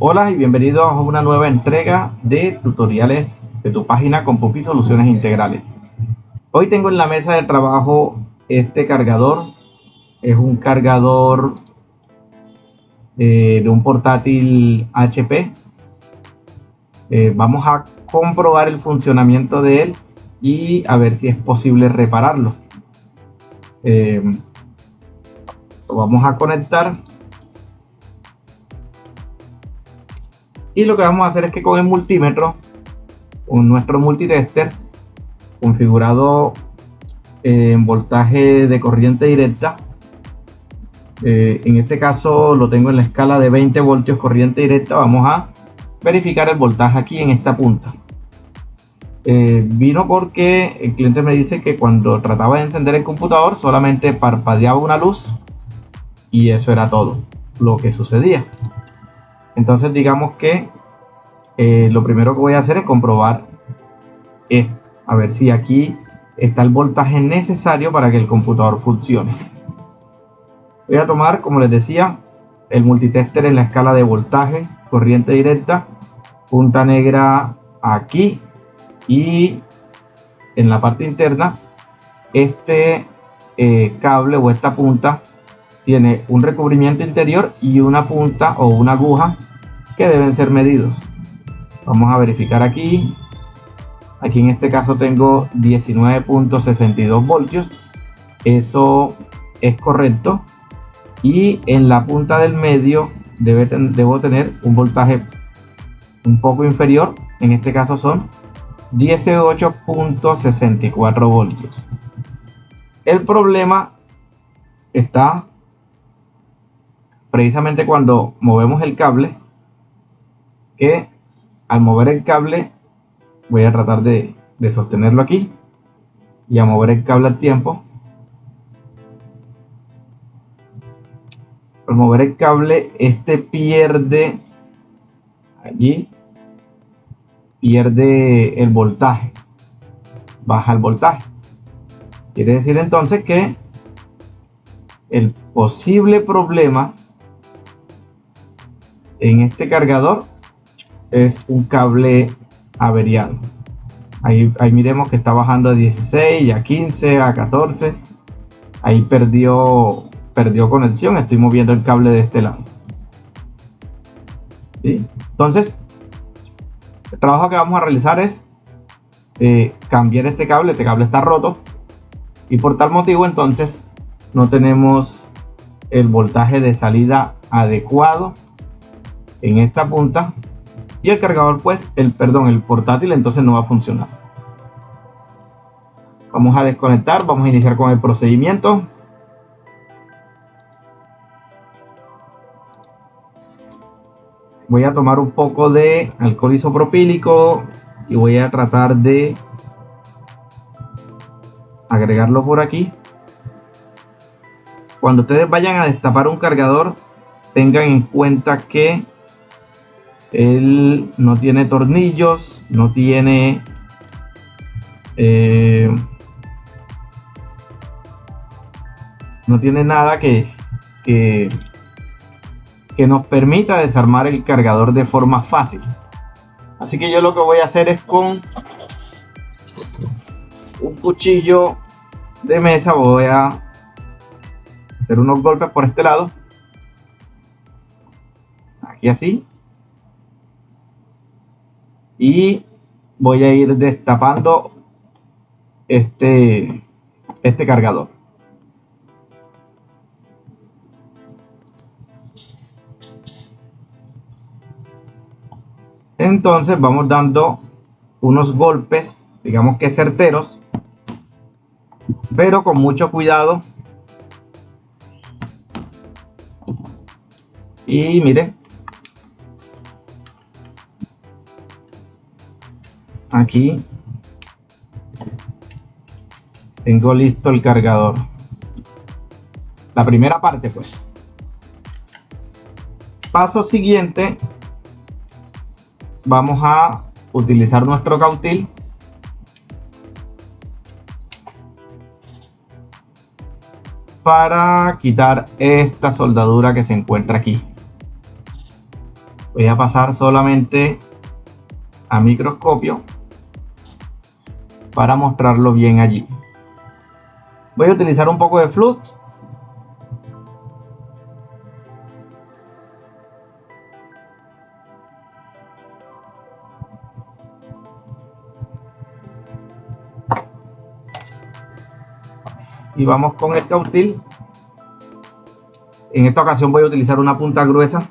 Hola y bienvenidos a una nueva entrega de tutoriales de tu página con Pupi Soluciones Integrales. Hoy tengo en la mesa de trabajo este cargador. Es un cargador eh, de un portátil HP. Eh, vamos a comprobar el funcionamiento de él y a ver si es posible repararlo. Eh, lo vamos a conectar y lo que vamos a hacer es que con el multímetro con nuestro multitester configurado en voltaje de corriente directa eh, en este caso lo tengo en la escala de 20 voltios corriente directa vamos a verificar el voltaje aquí en esta punta eh, vino porque el cliente me dice que cuando trataba de encender el computador solamente parpadeaba una luz y eso era todo lo que sucedía entonces digamos que eh, lo primero que voy a hacer es comprobar esto. A ver si aquí está el voltaje necesario para que el computador funcione. Voy a tomar, como les decía, el multitester en la escala de voltaje, corriente directa, punta negra aquí y en la parte interna este eh, cable o esta punta tiene un recubrimiento interior y una punta o una aguja que deben ser medidos. Vamos a verificar aquí. Aquí en este caso tengo 19.62 voltios. Eso es correcto. Y en la punta del medio debe debo tener un voltaje un poco inferior. En este caso son 18.64 voltios. El problema está precisamente cuando movemos el cable que al mover el cable voy a tratar de, sostenerlo aquí y a mover el cable al tiempo al mover el cable este pierde allí pierde el voltaje baja el voltaje quiere decir entonces que el posible problema en este cargador es un cable averiado. Ahí, ahí miremos que está bajando de 16 a 15 a 14. Ahí perdió, perdió conexión. Estoy moviendo el cable de este lado. ¿Sí? Entonces, el trabajo que vamos a realizar es eh, cambiar este cable. Este cable está roto. Y por tal motivo, entonces, no tenemos el voltaje de salida adecuado en esta punta y el cargador pues el perdón el portátil entonces no va a funcionar vamos a desconectar vamos a iniciar con el procedimiento voy a tomar un poco de alcohol isopropílico y voy a tratar de agregarlo por aquí. Cuando ustedes vayan a destapar un cargador tengan en cuenta que él no tiene tornillos, no tiene... Eh, no tiene nada que, que, que nos permita desarmar el cargador de forma fácil. Así que yo lo que voy a hacer es con un cuchillo de mesa voy a hacer unos golpes por este lado. Aquí así y voy a ir destapando este, este cargador. Entonces vamos dando unos golpes, digamos que certeros, pero con mucho cuidado. Y miren, aquí tengo listo el cargador. La primera parte pues. Paso siguiente vamos a utilizar nuestro cautil para quitar esta soldadura que se encuentra aquí. Voy a pasar solamente a microscopio para mostrarlo bien allí. Voy a utilizar un poco de flux y vamos con el cautil en esta ocasión voy a utilizar una punta gruesa.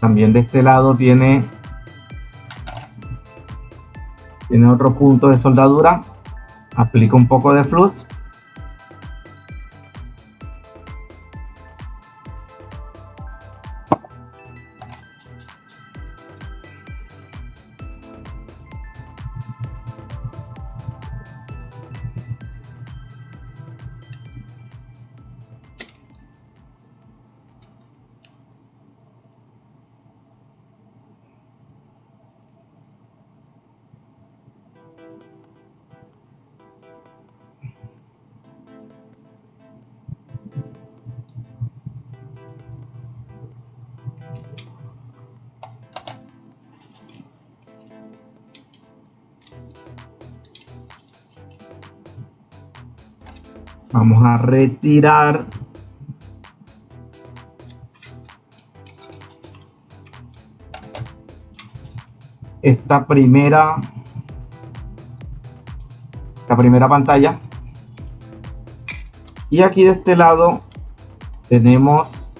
También de este lado tiene tiene otro punto de soldadura. Aplico un poco de flux vamos a retirar. Esta primera esta primera pantalla. Y aquí de este lado tenemos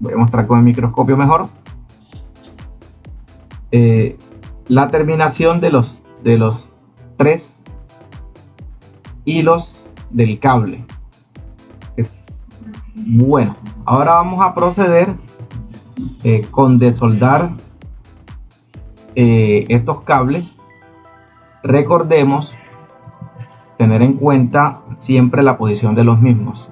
voy a mostrar con el microscopio mejor eh, la terminación de los de los tres hilos del cable. Bueno, ahora vamos a proceder eh, con desoldar eh, estos cables. Recordemos tener en cuenta siempre la posición de los mismos.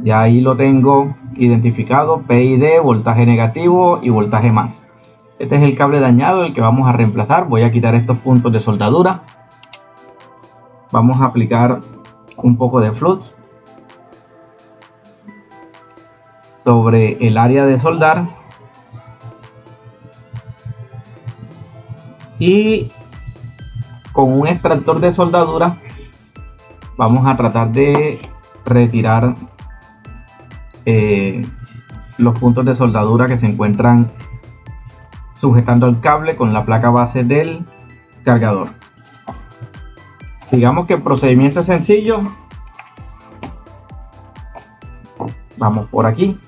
Ya ahí lo tengo identificado, PID, voltaje negativo y voltaje más. Este es el cable dañado, el que vamos a reemplazar. Voy a quitar estos puntos de soldadura. Vamos a aplicar un poco de flux sobre el área de soldar. Y con un extractor de soldadura vamos a tratar de retirar eh, los puntos de soldadura que se encuentran sujetando el cable con la placa base del cargador digamos que el procedimiento es sencillo vamos por aquí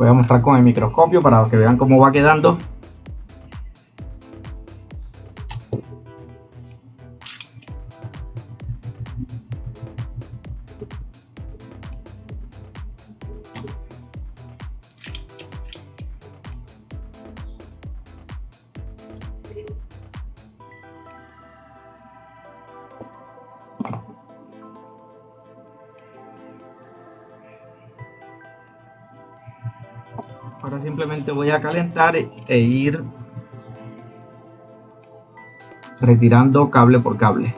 Voy a mostrar con el microscopio para que vean cómo va quedando. Ahora simplemente voy a calentar e ir retirando cable por cable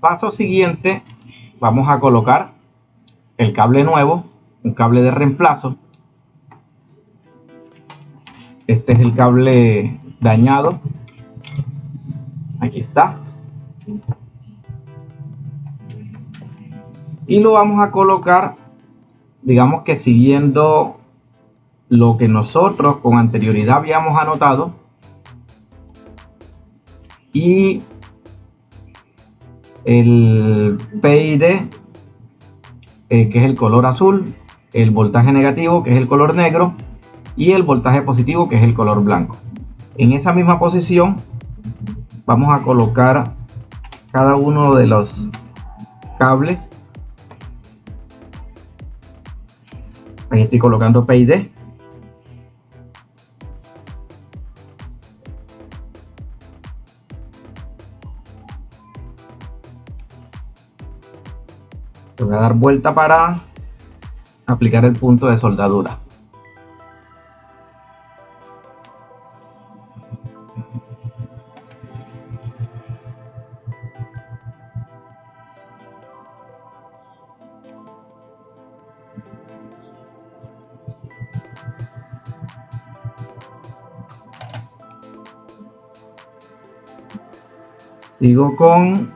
Paso siguiente, vamos a colocar el cable nuevo, un cable de reemplazo. Este es el cable dañado. Aquí está. Y lo vamos a colocar, digamos que siguiendo lo que nosotros con anterioridad habíamos anotado. Y el PID, eh, que es el color azul, el voltaje negativo, que es el color negro, y el voltaje positivo, que es el color blanco. En esa misma posición vamos a colocar cada uno de los cables. Ahí estoy colocando PID. Dar vuelta para aplicar el punto de soldadura. Sigo con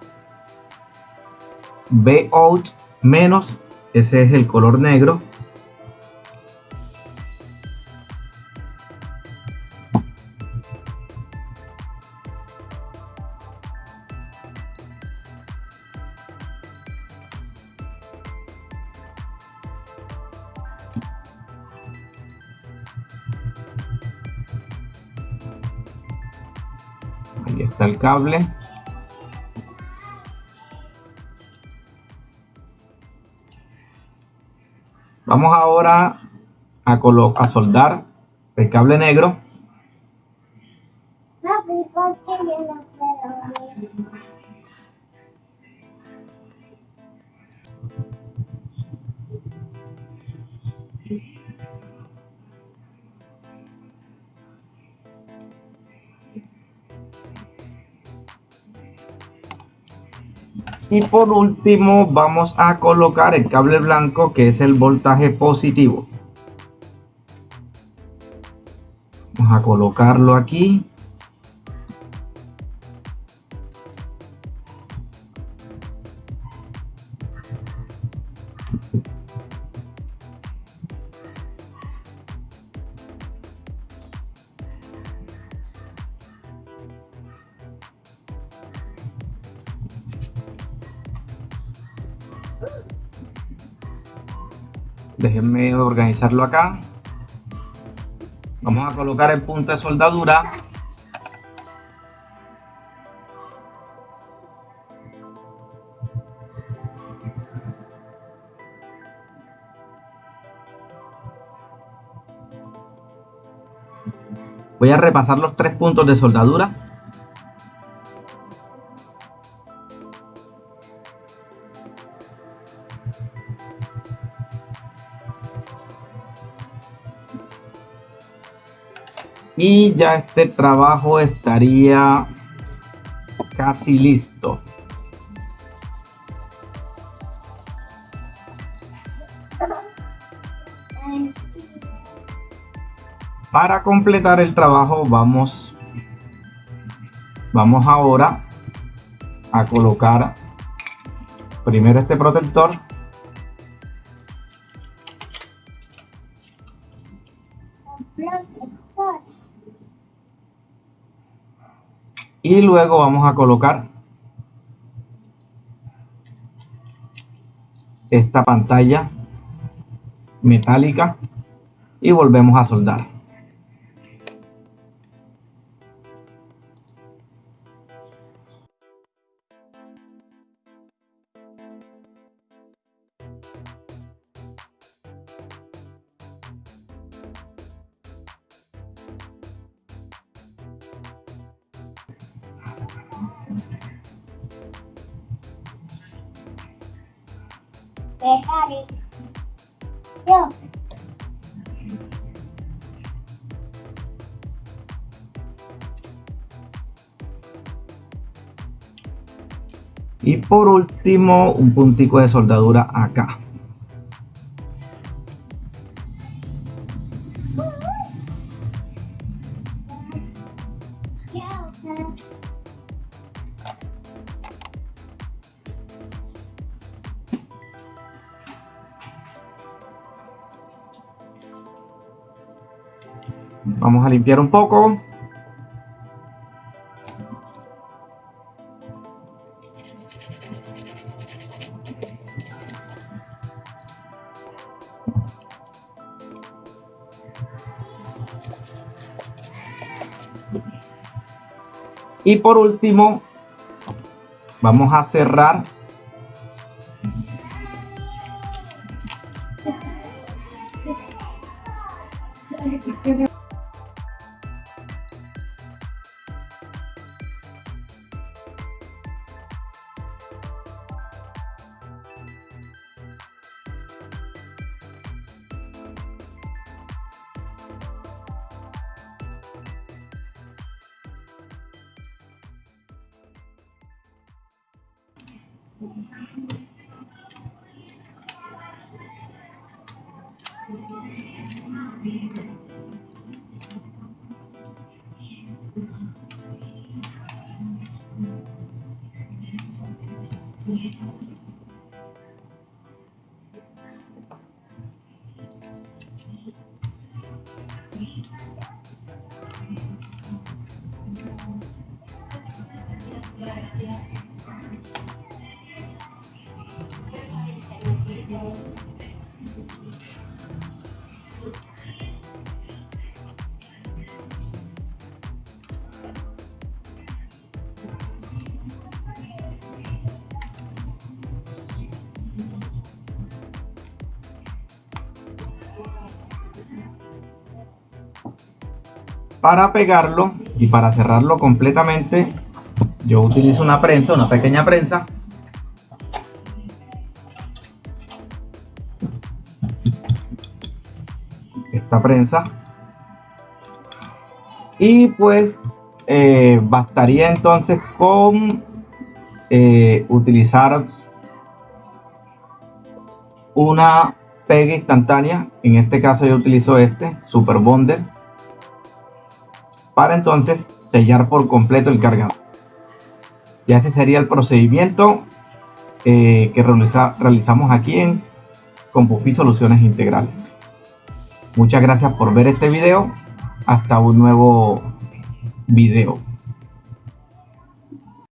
out menos, ese es el color negro. Ahí está el cable. Vamos ahora a, soldar el cable negro. Y por último vamos a colocar el cable blanco que es el voltaje positivo. Vamos a colocarlo aquí. Déjenme organizarlo acá. Vamos a colocar el punto de soldadura. Voy a repasar los tres puntos de soldadura ya este trabajo estaría casi listo. Para completar el trabajo vamos vamos ahora a colocar primero este protector y luego vamos a colocar esta pantalla metálica y volvemos a soldar. Y por último, un puntico de soldadura acá. Uh-huh. Vamos a limpiar un poco. Y por último, vamos a cerrar Thank you. Para pegarlo y para cerrarlo completamente yo utilizo una prensa, una pequeña prensa. Esta prensa. Y pues eh, bastaría entonces con eh, utilizar una pega instantánea. En este caso yo utilizo este super bonder para entonces sellar por completo el cargador. Ya ese sería el procedimiento eh, que realizamos aquí en Compufi Soluciones Integrales. Muchas gracias por ver este video. Hasta un nuevo video.